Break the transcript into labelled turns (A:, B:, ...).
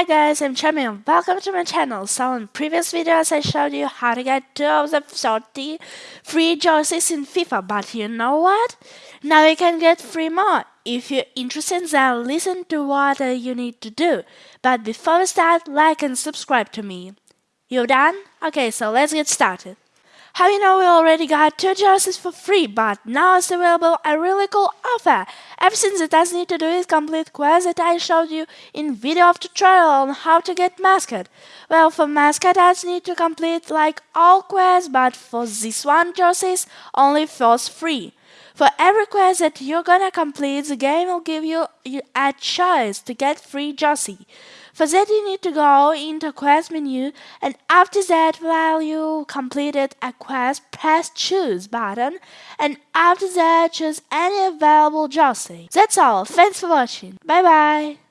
A: Hi guys, I'm Chami and welcome to my channel. So in previous videos I showed you how to get 2 of the 30 free jerseys in FIFA, but you know what? Now you can get 3 more. If you're interested then listen to what uh, you need to do. But before we start, like and subscribe to me. You done? Okay, so let's get started. How you know we already got two jerseys for free, but now it's available a really cool offer. Everything that does need to do is complete quest that I showed you in video of tutorial on how to get mascot. Well, for mascot I need to complete like all quests, but for this one jerseys only first free. For every quest that you're gonna complete, the game will give you a choice to get free jersey. For that you need to go into quest menu and after that while you completed a quest press choose button and after that choose any available jersey. That's all, thanks for watching, bye bye!